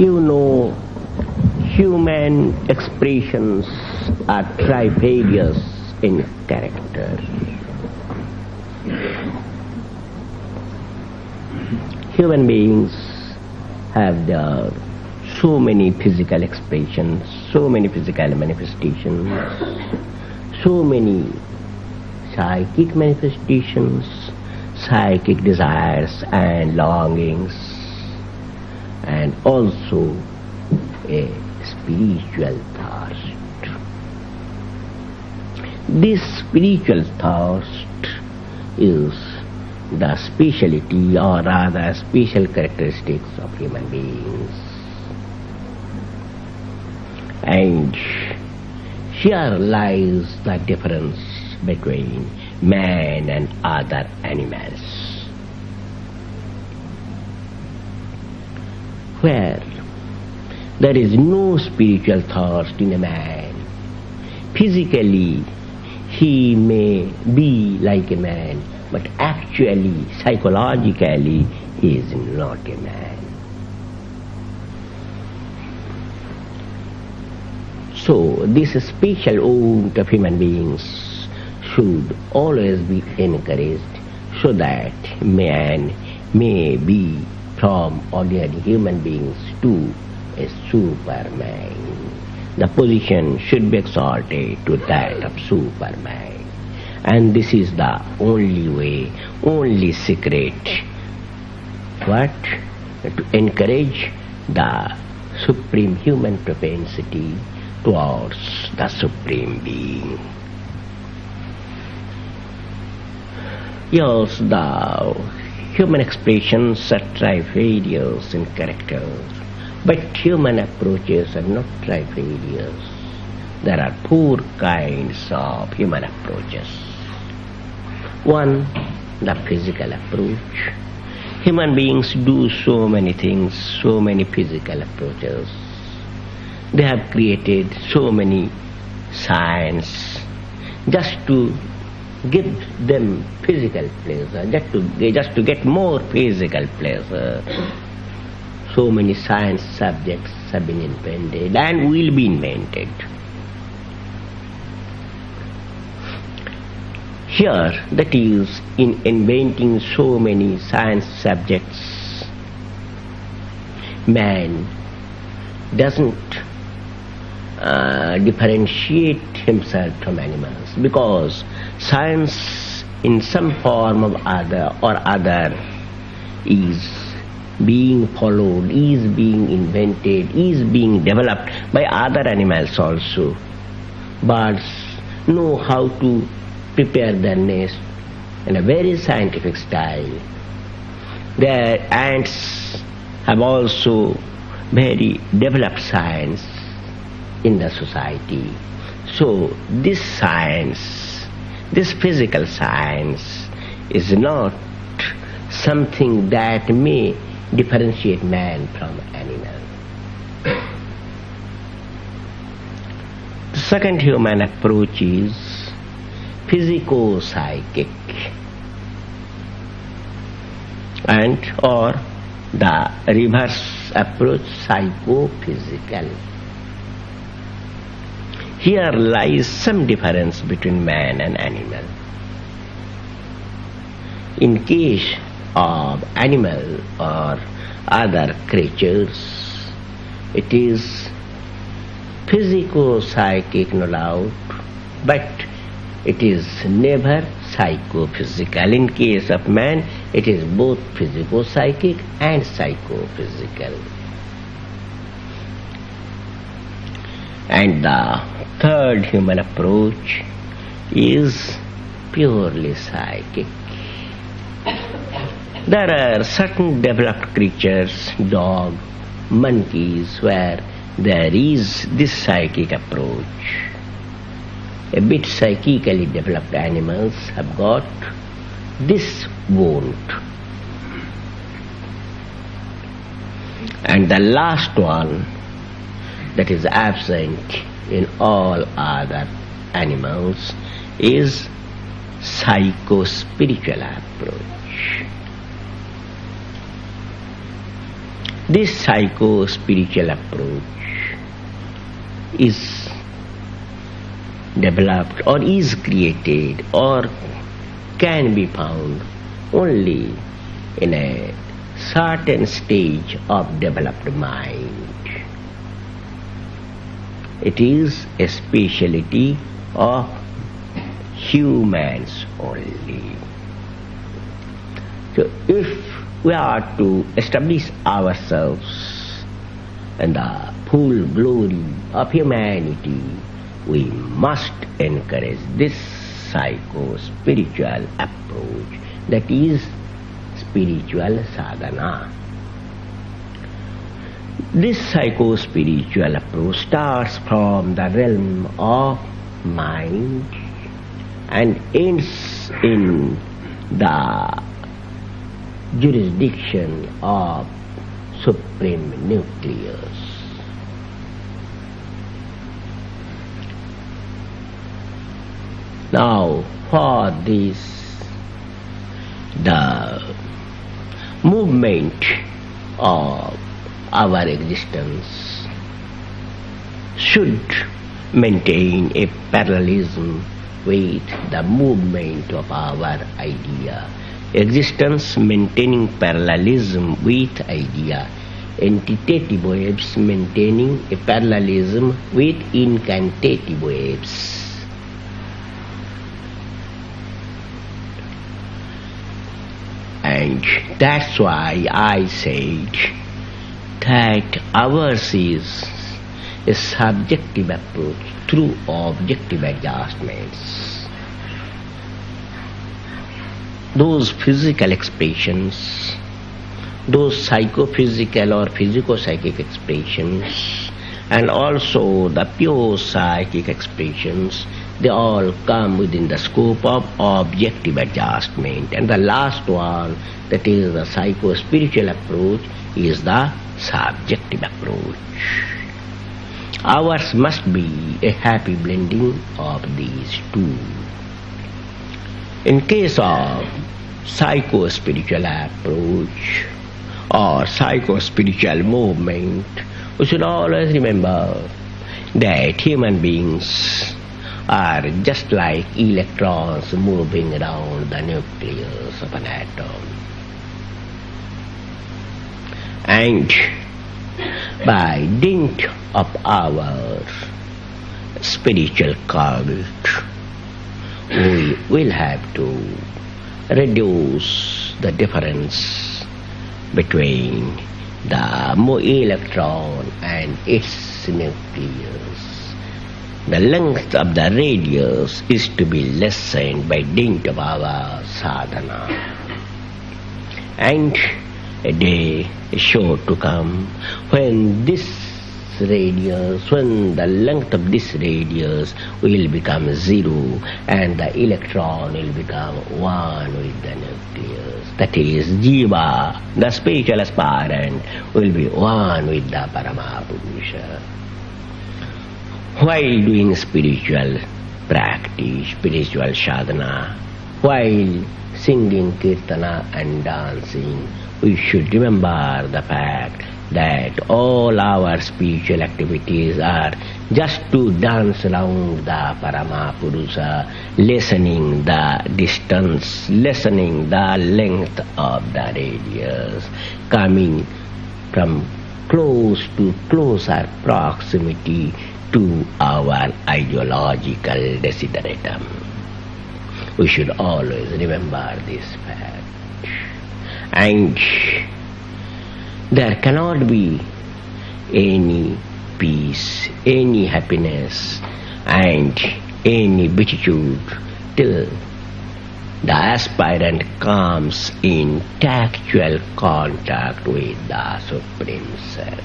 You know, human expressions are trifarious in character. Human beings have their so many physical expressions, so many physical manifestations, so many psychic manifestations, psychic desires and longings, and also a spiritual thirst. This spiritual thirst is the speciality or rather special characteristics of human beings. And here lies the difference between man and other animals. Where there is no spiritual thirst in a man, physically he may be like a man, but actually, psychologically, he is not a man. So, this special wound of human beings should always be encouraged so that man may be from ordinary human beings to a superman. The position should be exalted to that of superman. And this is the only way, only secret. What? To encourage the supreme human propensity towards the supreme being. Yes, the human expressions are trifarious in character, but human approaches are not trifarious. There are four kinds of human approaches. One, the physical approach. Human beings do so many things, so many physical approaches. They have created so many science just to give them physical pleasure, just to, just to get more physical pleasure. So many science subjects have been invented and will be invented. Here, that is, in inventing so many science subjects, man doesn't uh, differentiate himself from animals because science in some form of other or other is being followed, is being invented, is being developed by other animals also. Birds know how to prepare their nest in a very scientific style. Their ants have also very developed science in the society. So this science, this physical science is not something that may differentiate man from animal. The second human approach is physico-psychic and or the reverse approach psychophysical. Here lies some difference between man and animal. In case of animal or other creatures, it is physico-psychic no doubt, but it is never psychophysical. In case of man, it is both physico-psychic and psychophysical. And the third human approach is purely psychic. There are certain developed creatures, dog, monkeys, where there is this psychic approach. A bit psychically developed animals have got this want. And the last one that is absent in all other animals is psycho-spiritual approach. This psycho-spiritual approach is developed or is created or can be found only in a certain stage of developed mind. It is a speciality of humans only. So if we are to establish ourselves in the full glory of humanity, we must encourage this psycho-spiritual approach that is spiritual sadhana. This psycho-spiritual approach starts from the realm of mind and ends in the jurisdiction of supreme nucleus. Now, for this, the movement of our existence should maintain a parallelism with the movement of our idea. Existence maintaining parallelism with idea. Entitative waves maintaining a parallelism with incantative waves. And that's why I said that ours is a subjective approach through objective adjustments. Those physical expressions, those psychophysical or physico-psychic expressions, and also the pure psychic expressions they all come within the scope of objective adjustment. And the last one, that is the psycho-spiritual approach, is the subjective approach. Ours must be a happy blending of these two. In case of psycho-spiritual approach or psycho-spiritual movement, we should always remember that human beings are just like electrons moving around the nucleus of an atom. And by dint of our spiritual cult, we will have to reduce the difference between the electron and its nucleus. The length of the radius is to be lessened by dint of our sadhana. And a day is sure to come when this radius, when the length of this radius will become zero and the electron will become one with the nucleus. That is, Jiva, the spiritual aspirant, will be one with the Paramapurusha while doing spiritual practice, spiritual sadhana, while singing kirtana and dancing, we should remember the fact that all our spiritual activities are just to dance around the Paramapurusha, lessening the distance, lessening the length of the radius, coming from close to closer proximity to our ideological desideratum. We should always remember this fact. And there cannot be any peace, any happiness, and any beatitude till the aspirant comes in tactual contact with the Supreme Self.